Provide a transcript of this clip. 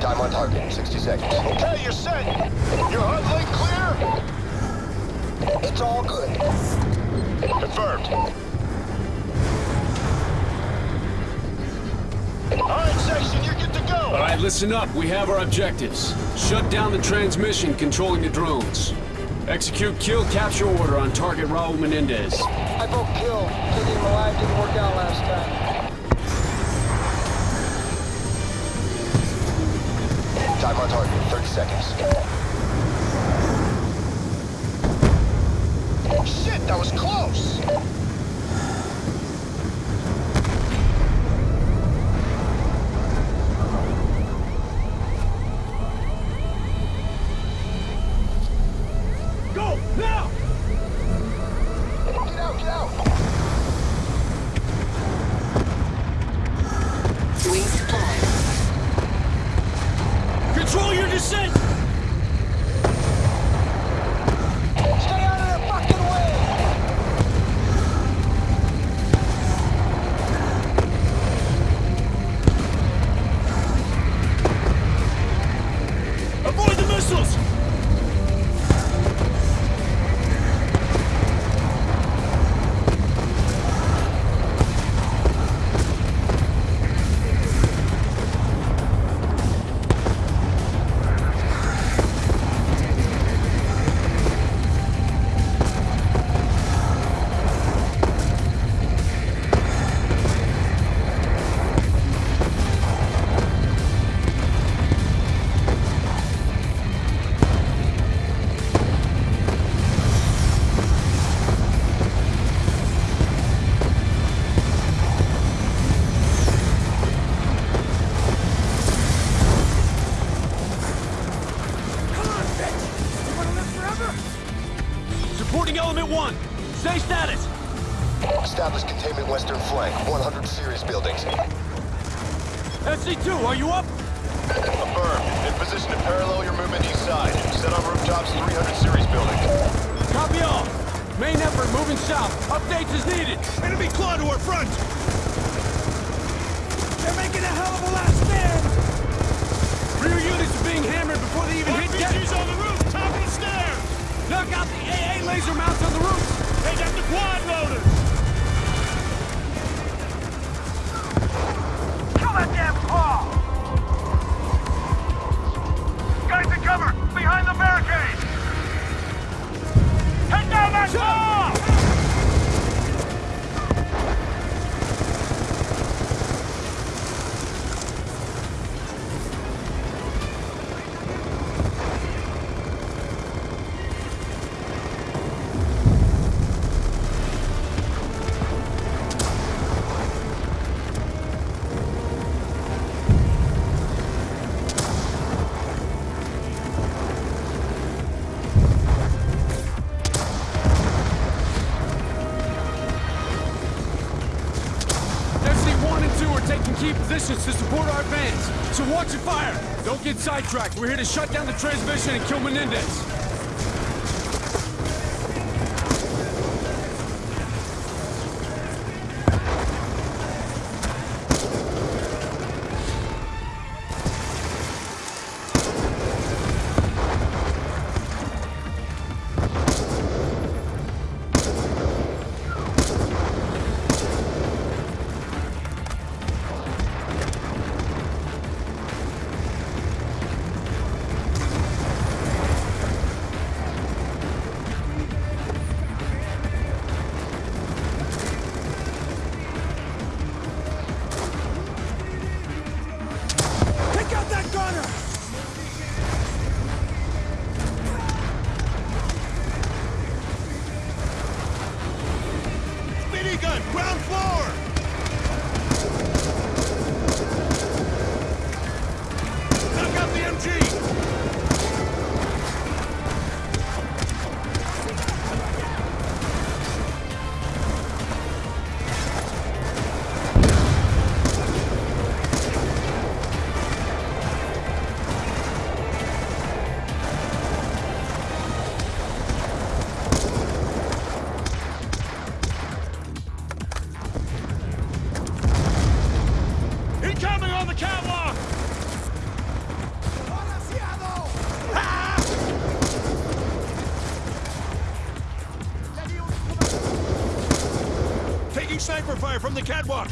Time on target, 60 seconds. Okay, you're set. Your HUD link clear? It's all good. Confirmed. All right, section, you're good to go. All right, listen up. We have our objectives. Shut down the transmission controlling the drones. Execute kill capture order on target Raul Menendez. I vote kill. Keeping him alive didn't work out last time. Time on target, 30 seconds. Control element one. Say status. Establish containment western flank, 100 series buildings. SC2, are you up? Affirmed. In position to parallel your movement east side. Set on rooftops 300 series building. Copy all. Main effort moving south. Updates as needed. Enemy claw to our front. They're making a hell of a last Knock out the AA laser mounts on the roof. Take out the quadrotors. To support our advance. So watch your fire. Don't get sidetracked. We're here to shut down the transmission and kill Menendez. Out catwalk! Taking sniper fire from the catwalk!